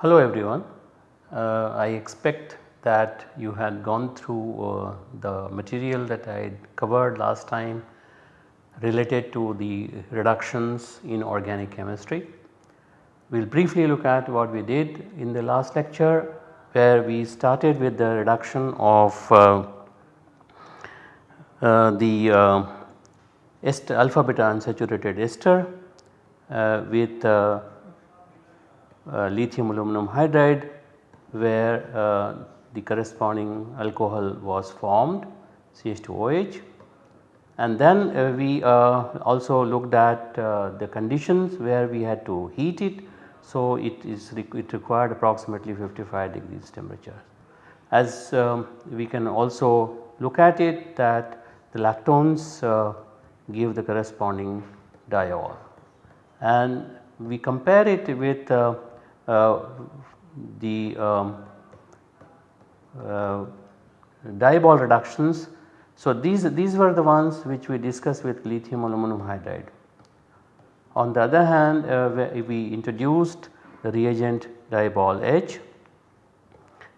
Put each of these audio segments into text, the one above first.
Hello everyone, uh, I expect that you had gone through uh, the material that I covered last time related to the reductions in organic chemistry. We will briefly look at what we did in the last lecture where we started with the reduction of uh, uh the uh, ester alpha beta unsaturated ester uh, with uh, lithium aluminum hydride where uh, the corresponding alcohol was formed CH2OH and then uh, we also looked at the conditions where we had to heat it. So, it is it required approximately 55 degrees temperature. As um, we can also look at it that the lactones uh, give the corresponding diol and we compare it with uh, uh, the um, uh, diol reductions. So, these, these were the ones which we discussed with lithium aluminum hydride. On the other hand uh, we introduced the reagent DIBAL-H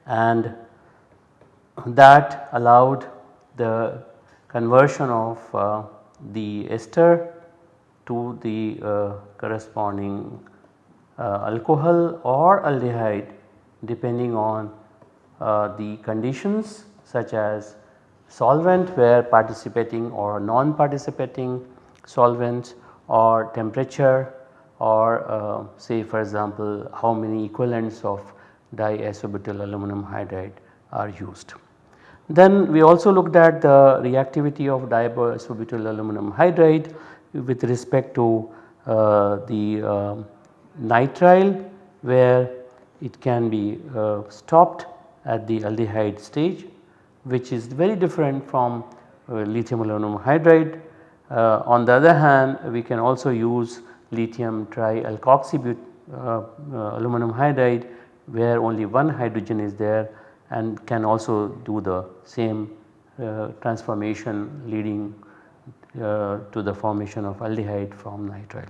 and that allowed the conversion of uh, the ester to the uh, corresponding uh, alcohol or aldehyde depending on uh, the conditions such as solvent where participating or non participating solvents or temperature or uh, say for example how many equivalents of diisobutyl aluminum hydride are used. Then we also looked at the reactivity of diisobutyl aluminum hydride with respect to uh, the uh, nitrile where it can be uh, stopped at the aldehyde stage which is very different from uh, lithium aluminum hydride. Uh, on the other hand we can also use lithium trialkoxy uh, uh, aluminum hydride where only one hydrogen is there and can also do the same uh, transformation leading to the formation of aldehyde from nitrile.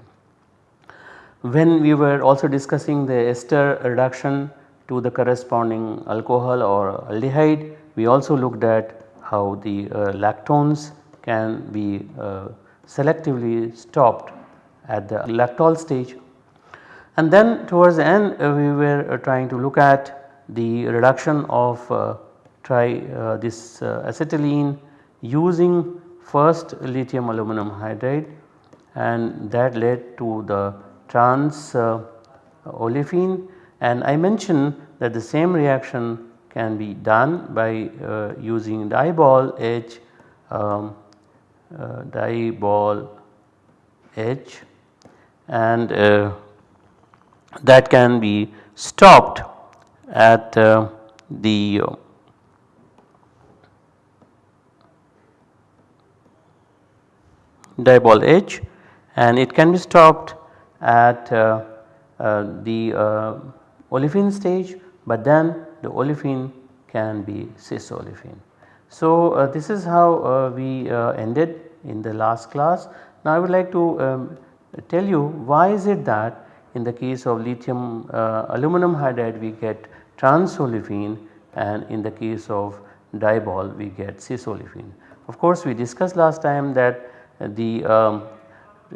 When we were also discussing the ester reduction to the corresponding alcohol or aldehyde, we also looked at how the uh, lactones can be uh, selectively stopped at the lactol stage. And then towards the end uh, we were uh, trying to look at the reduction of this acetylene using first lithium aluminum hydride and that led to the trans uh, olefin and I mentioned that the same reaction can be done by uh, using DIBAL-H um, uh, diol H and uh, that can be stopped at uh, the die ball edge and it can be stopped at uh, uh, the uh, olefin stage but then the olefin can be cis olefin. So, this is how we ended in the last class. Now, I would like to um, tell you why is it that in the case of lithium uh, aluminum hydride we get trans olefin and in the case of DIBAL we get cis olefin. Of course, we discussed last time that the um,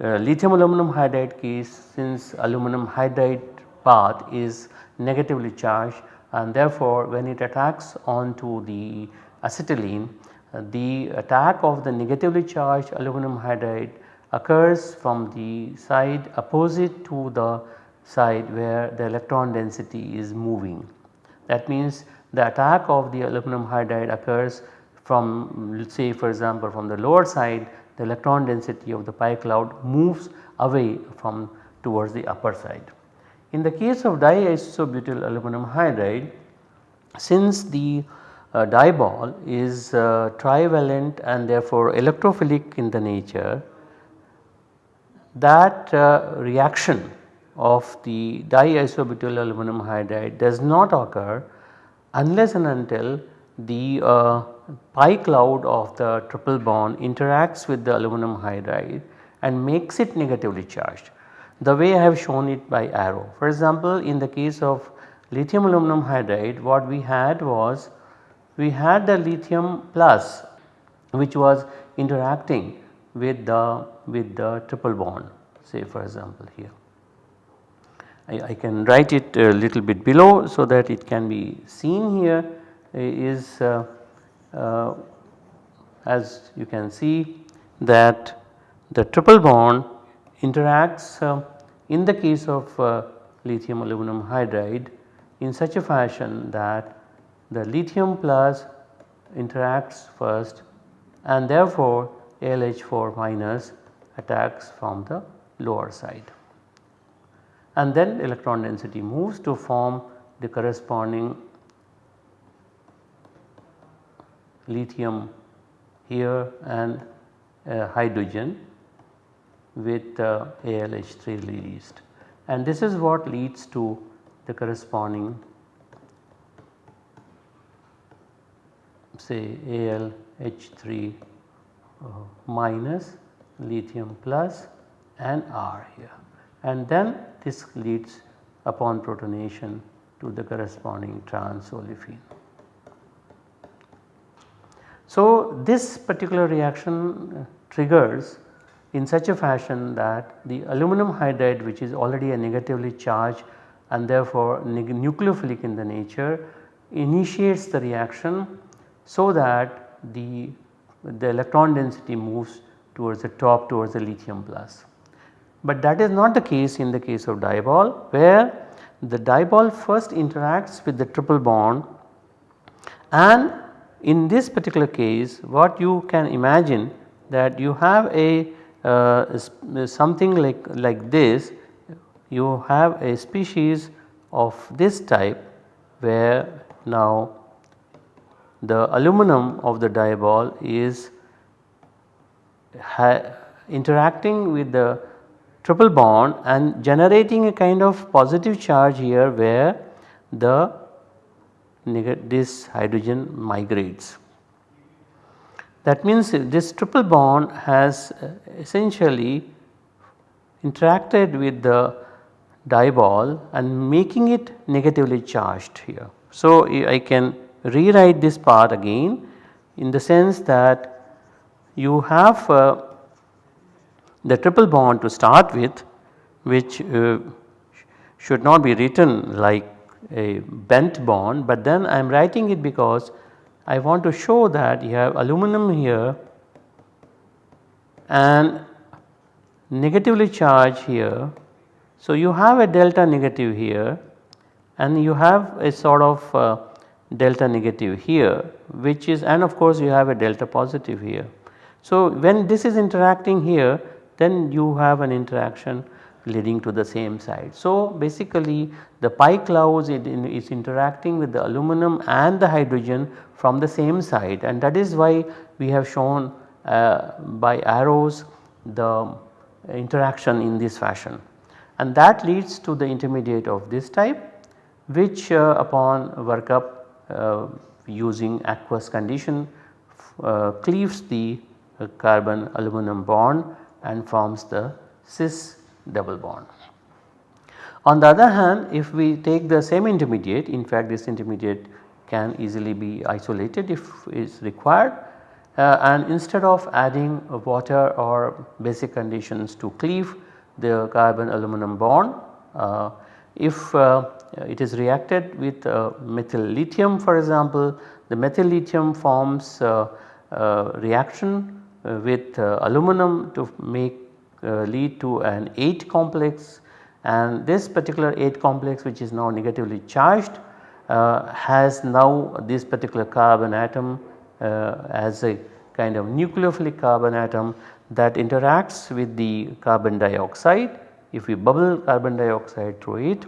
uh, lithium aluminum hydride case since aluminum hydride path is negatively charged and therefore when it attacks onto the acetylene uh, the attack of the negatively charged aluminum hydride occurs from the side opposite to the side where the electron density is moving. That means the attack of the aluminum hydride occurs from say for example from the lower side the electron density of the pi cloud moves away from towards the upper side. In the case of diisobutyl aluminum hydride since the uh, DIBAL is uh, trivalent and therefore electrophilic in the nature that uh, reaction of the diisobutyl aluminum hydride does not occur unless and until the uh, pi cloud of the triple bond interacts with the aluminum hydride and makes it negatively charged the way I have shown it by arrow. For example, in the case of lithium aluminum hydride what we had was we had the lithium plus which was interacting with the with the triple bond say for example here. I, I, can write it a little bit below so that it can be seen here is uh, uh, as you can see that the triple bond interacts uh, in the case of uh, lithium aluminum hydride in such a fashion that the lithium plus interacts first and therefore ALH4 minus attacks from the lower side. And then electron density moves to form the corresponding lithium here and uh, hydrogen with uh, ALH3 released and this is what leads to the corresponding say ALH3 uh, minus lithium plus and R here and then this leads upon protonation to the corresponding trans olefin. So, this particular reaction uh, triggers in such a fashion that the aluminum hydride which is already a negatively charged and therefore nucleophilic in the nature initiates the reaction so that the, the electron density moves towards the top towards the lithium plus. But that is not the case in the case of DIBAL where the DIBAL first interacts with the triple bond and in this particular case what you can imagine that you have a uh, something like, like this you have a species of this type where now the aluminum of the DIBAL is interacting with the triple bond and generating a kind of positive charge here where the this hydrogen migrates. That means this triple bond has uh, essentially interacted with the DIBAL and making it negatively charged here. So, I can rewrite this part again in the sense that you have uh, the triple bond to start with which uh, should not be written like a bent bond, but then I am writing it because I want to show that you have aluminum here and negatively charged here. So, you have a delta negative here and you have a sort of uh, delta negative here which is and of course you have a delta positive here. So, when this is interacting here then you have an interaction leading to the same side. So, basically the pi clouds it in, is interacting with the aluminum and the hydrogen from the same side and that is why we have shown uh, by arrows the interaction in this fashion and that leads to the intermediate of this type which uh, upon workup using aqueous condition uh, cleaves the uh, carbon aluminum bond and forms the cis double bond. On the other hand if we take the same intermediate in fact this intermediate can easily be isolated if is required uh, and instead of adding water or basic conditions to cleave the carbon aluminum bond uh, if uh, it is reacted with uh, methyl lithium for example the methyl lithium forms uh, uh, reaction with aluminum to make uh, lead to an ate complex and this particular ate complex which is now negatively charged uh, has now this particular carbon atom uh, as a kind of nucleophilic carbon atom that interacts with the carbon dioxide. If we bubble carbon dioxide through it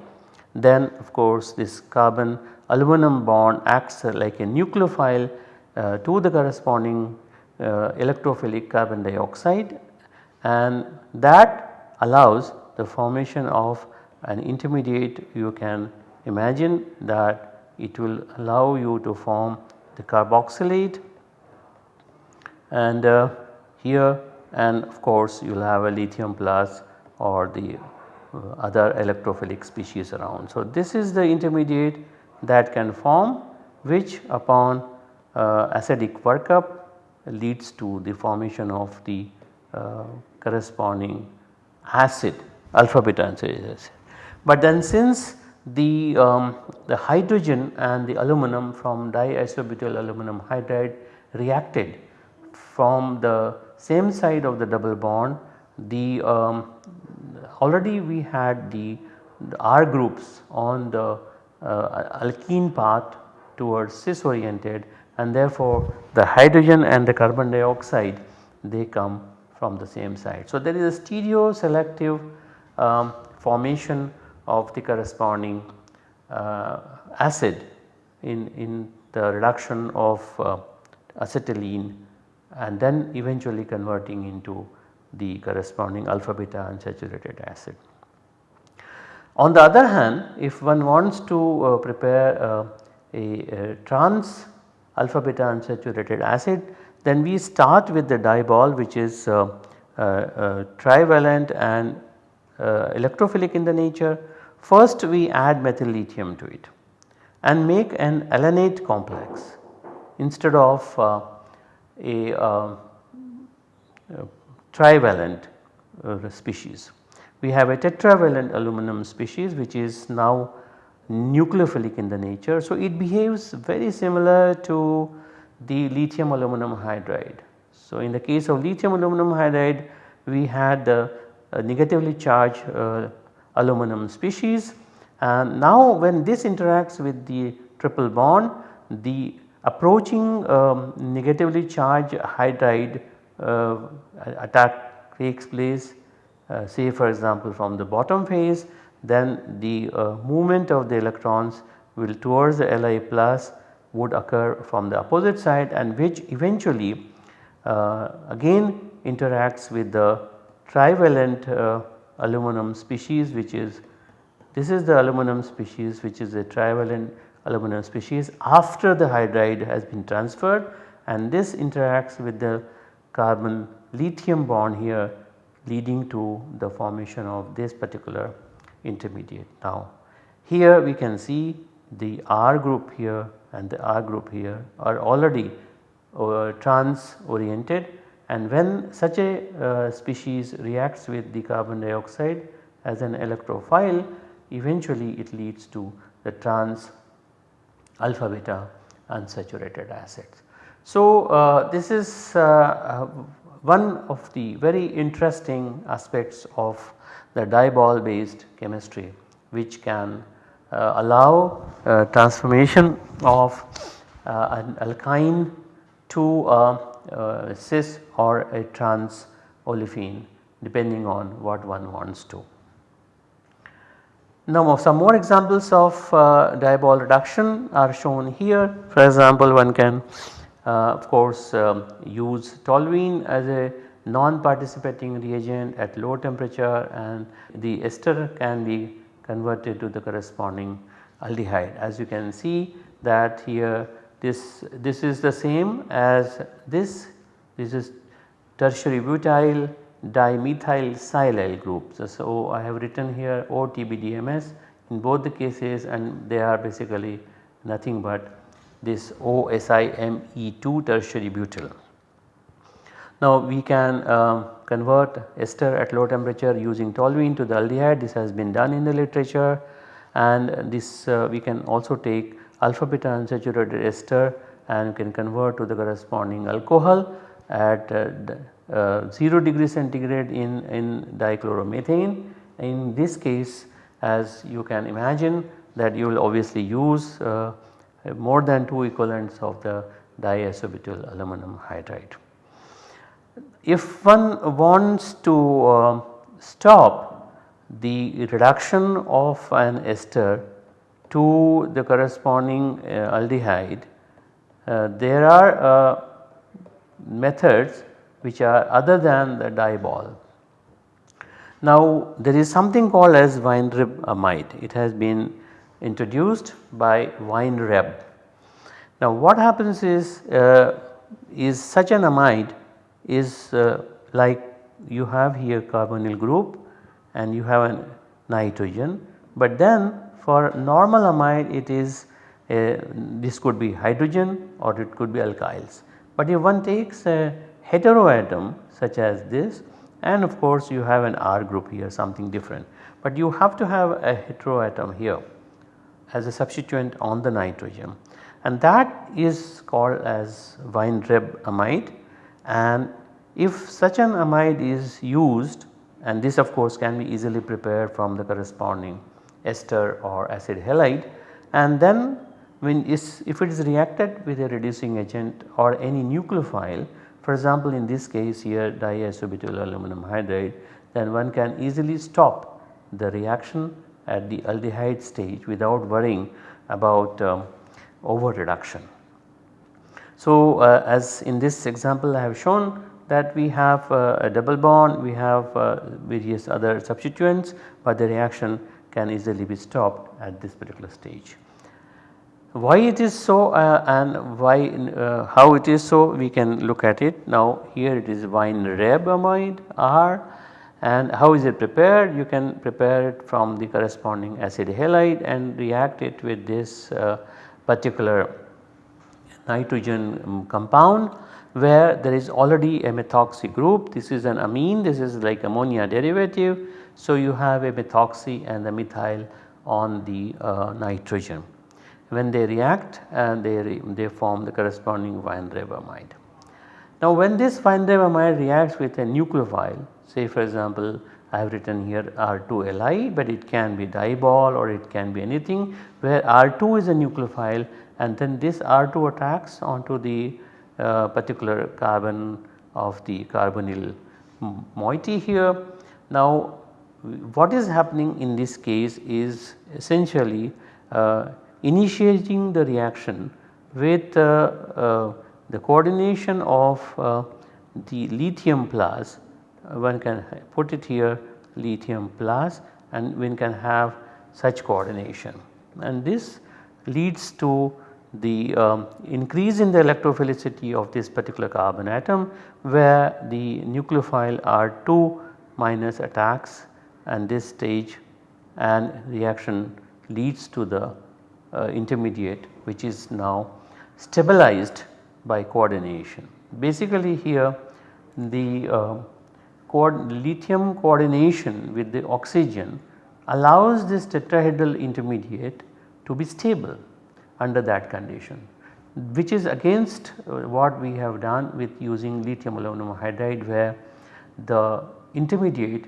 then of course this carbon aluminum bond acts like a nucleophile uh, to the corresponding uh, electrophilic carbon dioxide. And that allows the formation of an intermediate. You can imagine that it will allow you to form the carboxylate. And uh, here and of course you will have a lithium plus or the other electrophilic species around. So, this is the intermediate that can form which upon uh, acidic workup leads to the formation of the uh, corresponding acid alpha beta acid. But then since the, um, the hydrogen and the aluminum from diisobutyl aluminum hydride reacted from the same side of the double bond the um, already we had the, the, R groups on the uh, alkene path towards cis oriented and therefore the hydrogen and the carbon dioxide they come from the same side. So, there is a stereo selective um, formation of the corresponding uh, acid in, in the reduction of uh, acetylene and then eventually converting into the corresponding alpha beta unsaturated acid. On the other hand if one wants to uh, prepare uh, a, a, trans alpha beta unsaturated acid then we start with the DIBAL which is uh, uh, uh, trivalent and uh, electrophilic in the nature. First we add methyl lithium to it and make an alanate complex instead of a trivalent species. We have a tetravalent aluminum species which is now nucleophilic in the nature. So, it behaves very similar to the lithium aluminum hydride. So, in the case of lithium aluminum hydride we had the uh, negatively charged uh, aluminum species and now when this interacts with the triple bond the approaching um, negatively charged hydride uh, attack takes place uh, say for example from the bottom phase then the uh, movement of the electrons will towards the Li plus would occur from the opposite side and which eventually uh, again interacts with the trivalent uh, aluminum species which is this is the aluminum species which is a trivalent aluminum species after the hydride has been transferred and this interacts with the carbon lithium bond here leading to the formation of this particular intermediate. Now here we can see the R group here and the R group here are already uh, trans oriented and when such a uh, species reacts with the carbon dioxide as an electrophile eventually it leads to the trans alpha beta unsaturated acids. So, uh, this is uh, uh, one of the very interesting aspects of the DIBAL based chemistry which can uh, allow uh, transformation of uh, an alkyne to a cis or a trans olefin depending on what one wants to. Now some more examples of uh, reduction are shown here. For example, one can of course um, use toluene as a non-participating reagent at low temperature and the ester can be converted to the corresponding aldehyde. As you can see that here this, this is the same as this, this is tertiary butyl dimethyl silyl group. So, so I have written here OTBDMS in both the cases and they are basically nothing but this OSIME2 tertiary butyl. Now we can um, convert ester at low temperature using toluene to the aldehyde this has been done in the literature and this uh, we can also take alpha beta unsaturated ester and can convert to the corresponding alcohol at uh, uh, 0 degree centigrade in, in dichloromethane. In this case as you can imagine that you will obviously use uh, more than 2 equivalents of the diisobutyl aluminum hydride. If one wants to uh, stop the reduction of an ester to the corresponding uh, aldehyde, uh, there are uh, methods which are other than the DIBAL. Now there is something called as Weinreb amide. It has been introduced by Weinreb. Now what happens is, uh, is such an amide is uh, like you have here carbonyl group and you have a nitrogen but then for normal amide it is a, this could be hydrogen or it could be alkyls. But if one takes a heteroatom such as this and of course you have an R group here something different. But you have to have a heteroatom here as a substituent on the nitrogen. And that is called as Weinreb amide. And if such an amide is used and this of course can be easily prepared from the corresponding ester or acid halide and then when is, if it is reacted with a reducing agent or any nucleophile for example in this case here diisobutyl aluminum hydride then one can easily stop the reaction at the aldehyde stage without worrying about um, over reduction. So uh, as in this example I have shown that we have uh, a double bond, we have uh, various other substituents but the reaction can easily be stopped at this particular stage. Why it is so uh, and why uh, how it is so we can look at it. Now here it is Weinreb amide R and how is it prepared? You can prepare it from the corresponding acid halide and react it with this uh, particular nitrogen um, compound where there is already a methoxy group. This is an amine, this is like ammonia derivative. So, you have a methoxy and the methyl on the uh, nitrogen. When they react and they, they form the corresponding Weinreb amide. Now when this Weinreb amide reacts with a nucleophile say for example I have written here R2Li but it can be DIBAL or it can be anything where R2 is a nucleophile and then this R2 attacks onto the uh, particular carbon of the carbonyl moiety here. Now what is happening in this case is essentially uh, initiating the reaction with uh, uh the coordination of uh, the lithium plus one can put it here lithium plus and one can have such coordination and this leads to the um, increase in the electrophilicity of this particular carbon atom where the nucleophile R2 minus attacks and this stage and reaction leads to the uh, intermediate which is now stabilized by coordination. Basically here the uh, lithium coordination with the oxygen allows this tetrahedral intermediate to be stable under that condition which is against uh, what we have done with using lithium aluminum hydride where the intermediate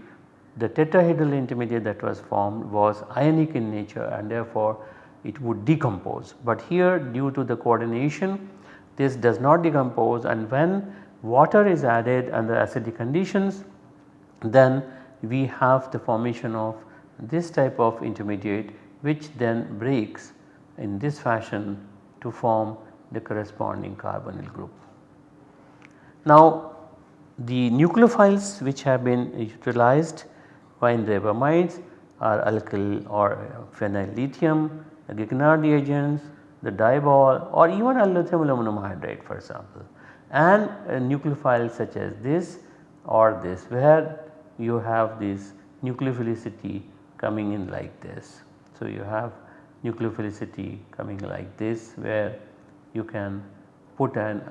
the tetrahedral intermediate that was formed was ionic in nature and therefore it would decompose. But here due to the coordination this does not decompose and when water is added under acidic conditions then we have the formation of this type of intermediate which then breaks in this fashion to form the corresponding carbonyl group. Now the nucleophiles which have been utilized Weinreb amides are alkyl or phenyl lithium, Grignard reagents, the DIBAL or even lithium aluminum hydride for example and uh, nucleophiles such as this or this where you have this nucleophilicity coming in like this. So, you have nucleophilicity coming like this where you can put an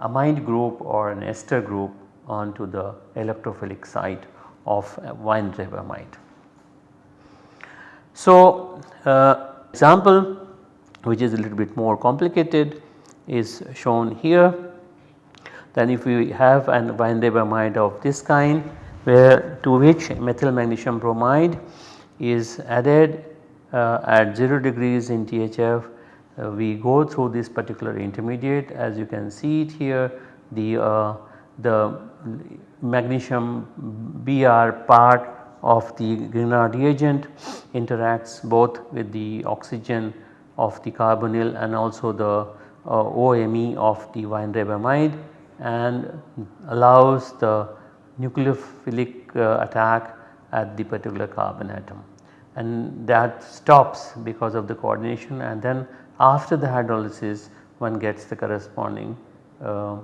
amide group or an ester group onto the electrophilic site of Weinreb amide. So, uh, example which is a little bit more complicated is shown here. Then if we have an Weinreb amide of this kind where to which methyl magnesium bromide is added uh, at 0 degrees in THF uh, we go through this particular intermediate. As you can see it here the, uh, the magnesium Br part of the Grignard reagent interacts both with the oxygen of the carbonyl and also the uh, OMe of the Weinreb amide and allows the nucleophilic uh, attack at the particular carbon atom and that stops because of the coordination and then after the hydrolysis one gets the corresponding uh,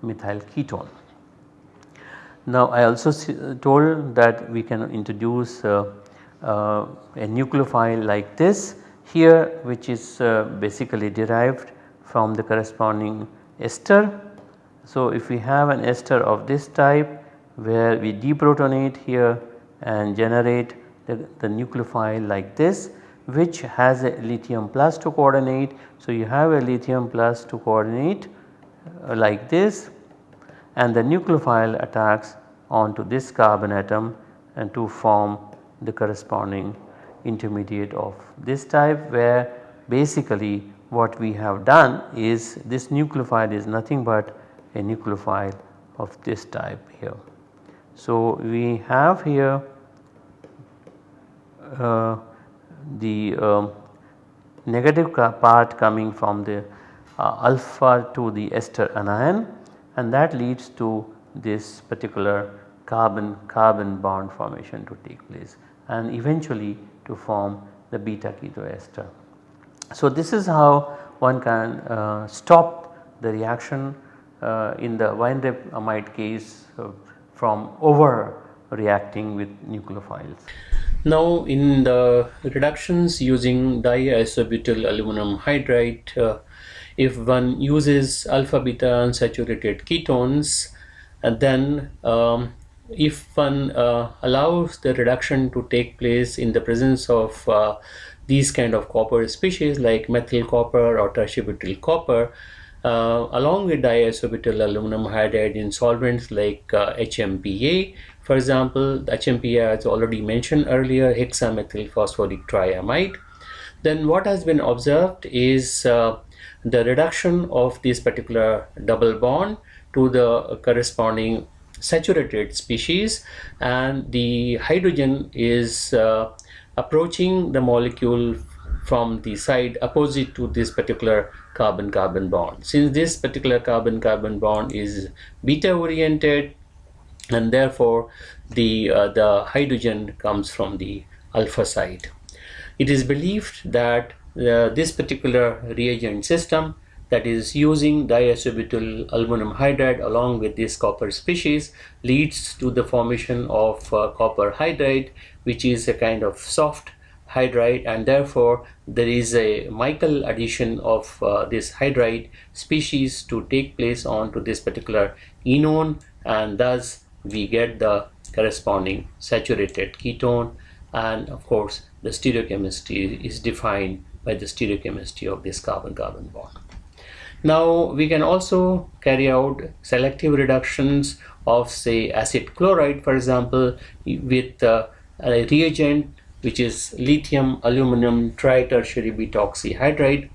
methyl ketone. Now I also told that we can introduce uh, uh, a nucleophile like this here which is uh, basically derived from the corresponding ester. So if we have an ester of this type where we deprotonate here and generate the, the nucleophile like this which has a lithium plus to coordinate. So you have a lithium plus to coordinate uh, like this and the nucleophile attacks onto this carbon atom and to form the corresponding intermediate of this type where basically what we have done is this nucleophile is nothing but a nucleophile of this type here. So, we have here uh, the uh, negative part coming from the uh, alpha to the ester anion and that leads to this particular carbon carbon bond formation to take place and eventually to form the beta ketoester. So, this is how one can uh, stop the reaction uh, in the Weinreb amide case from over reacting with nucleophiles. Now in the reductions using diisobutyl aluminum hydride, uh, if one uses alpha beta unsaturated ketones, and then um, if one uh, allows the reduction to take place in the presence of uh, these kind of copper species like methyl copper or tertiary copper uh, along with diisobutyl aluminum hydride in solvents like HMPA uh, for example HMPA as already mentioned earlier hexamethyl phosphoric triamide. Then what has been observed is uh, the reduction of this particular double bond to the corresponding saturated species and the hydrogen is uh, approaching the molecule from the side opposite to this particular carbon carbon bond. Since this particular carbon carbon bond is beta oriented and therefore the uh, the hydrogen comes from the alpha side. It is believed that uh, this particular reagent system that is using diisobutyl aluminum hydride along with this copper species leads to the formation of uh, copper hydride which is a kind of soft hydride and therefore there is a Michael addition of uh, this hydride species to take place onto this particular enone and thus we get the corresponding saturated ketone and of course the stereochemistry is defined by the stereochemistry of this carbon-carbon bond. Now we can also carry out selective reductions of say acid chloride for example with uh, a reagent which is lithium aluminum tritertiary butoxyhydride.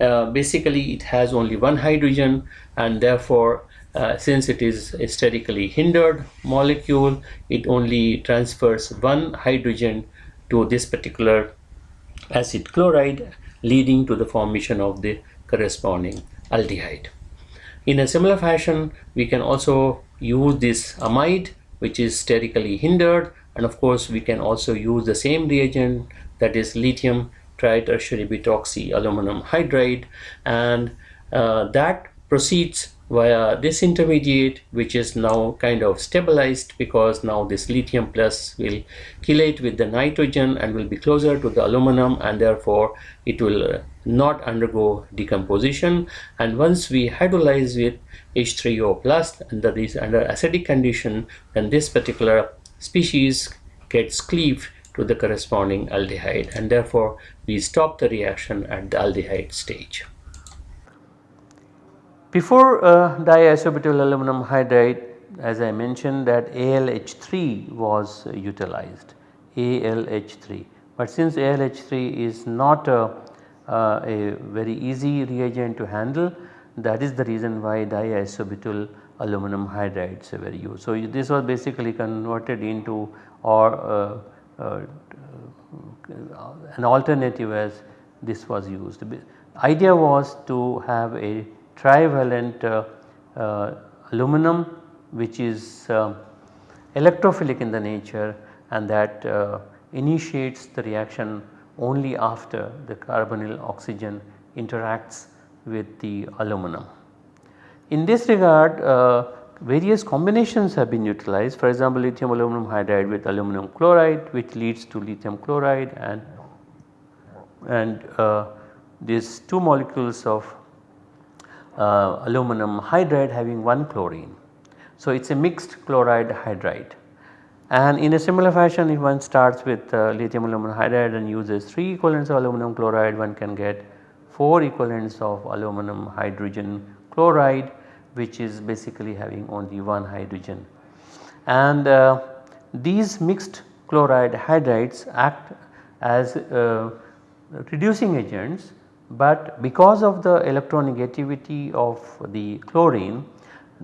Uh, basically it has only one hydrogen and therefore uh, since it is a sterically hindered molecule it only transfers one hydrogen to this particular acid chloride leading to the formation of the corresponding aldehyde. In a similar fashion, we can also use this amide which is sterically hindered and of course we can also use the same reagent that is lithium tritertiary butoxy aluminum hydride. And uh, that proceeds via this intermediate which is now kind of stabilized because now this lithium plus will chelate with the nitrogen and will be closer to the aluminum and therefore it will uh, not undergo decomposition. And once we hydrolyze with H3O plus under this under acidic condition then this particular species gets cleaved to the corresponding aldehyde and therefore we stop the reaction at the aldehyde stage. Before uh, diisobutyl aluminum hydride as I mentioned that ALH3 was uh, utilized ALH3 but since ALH3 is not a, uh, a very easy reagent to handle that is the reason why diisobutyl aluminum hydrides were used. So, this was basically converted into or uh, uh, an alternative as this was used. The idea was to have a trivalent uh, uh, aluminum which is uh, electrophilic in the nature and that uh, initiates the reaction only after the carbonyl oxygen interacts with the aluminum. In this regard uh, various combinations have been utilized. For example lithium aluminum hydride with aluminum chloride which leads to lithium chloride and and uh, these two molecules of uh, aluminum hydride having one chlorine. So, it is a mixed chloride hydride. And in a similar fashion if one starts with uh, lithium aluminum hydride and uses 3 equivalents of aluminum chloride one can get 4 equivalents of aluminum hydrogen chloride which is basically having only one hydrogen. And uh, these mixed chloride hydrides act as uh, reducing agents but because of the electronegativity of the chlorine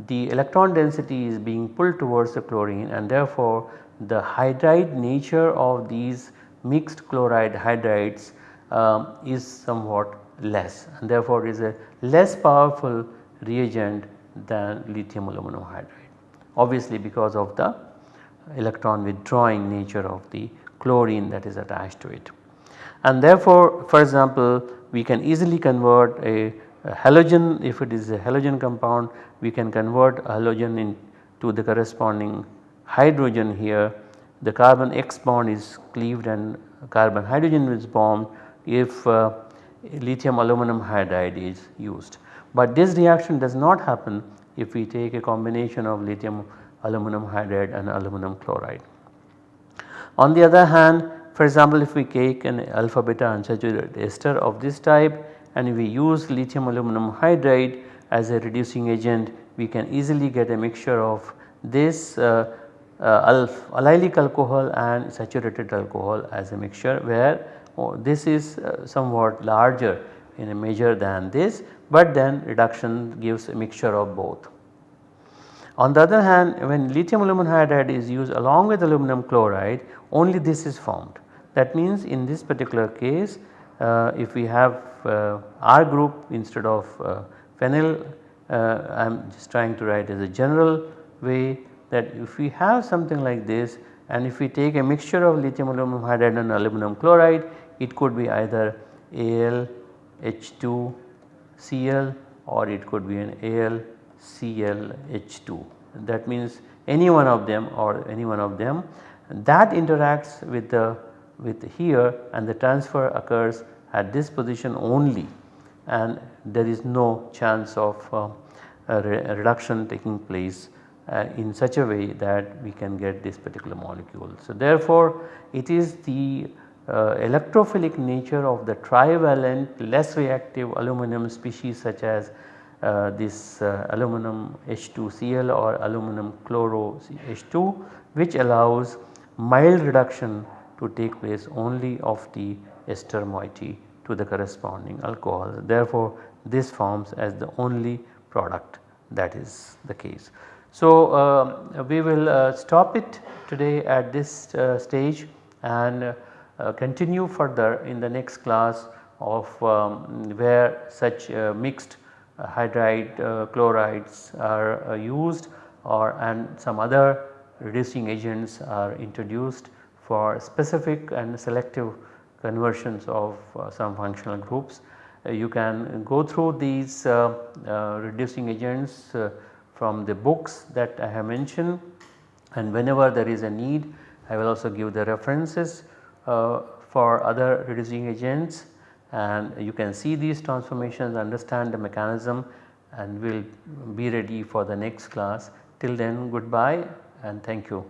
the electron density is being pulled towards the chlorine and therefore the hydride nature of these mixed chloride hydrides um, is somewhat less and therefore is a less powerful reagent than lithium aluminum hydride obviously because of the electron withdrawing nature of the chlorine that is attached to it. And therefore for example we can easily convert a, a halogen if it is a halogen compound we can convert a halogen into the corresponding hydrogen here the carbon X bond is cleaved and carbon hydrogen is formed if uh, lithium aluminum hydride is used. But this reaction does not happen if we take a combination of lithium aluminum hydride and aluminum chloride. On the other hand for example, if we take an alpha beta unsaturated ester of this type and we use lithium aluminum hydride as a reducing agent we can easily get a mixture of this uh, uh, allylic alcohol and saturated alcohol as a mixture where oh, this is uh, somewhat larger in a measure than this but then reduction gives a mixture of both. On the other hand when lithium aluminum hydride is used along with aluminum chloride only this is formed that means in this particular case uh, if we have uh, R group instead of uh, phenyl I am just trying to write as a general way that if we have something like this and if we take a mixture of lithium aluminum hydride and aluminum chloride it could be either Al H2 Cl or it could be an Al Cl H2 that means any one of them or any one of them. That interacts with the with here and the transfer occurs at this position only. And there is no chance of uh, re reduction taking place uh, in such a way that we can get this particular molecule. So therefore it is the electrophilic nature of the trivalent less reactive aluminum species such as uh, this uh, aluminum H2Cl or aluminum chloro H2 which allows mild reduction to take place only of the ester moiety to the corresponding alcohol. Therefore, this forms as the only product that is the case. So, uh, we will uh, stop it today at this uh, stage and uh, continue further in the next class of um, where such uh, mixed uh, hydride chlorides are used or and some other reducing agents are introduced for specific and selective conversions of uh, some functional groups. Uh, you can go through these uh, uh reducing agents uh, from the books that I have mentioned and whenever there is a need I will also give the references uh, Uh, for other reducing agents and you can see these transformations understand the mechanism and we will be ready for the next class. Till then goodbye and thank you.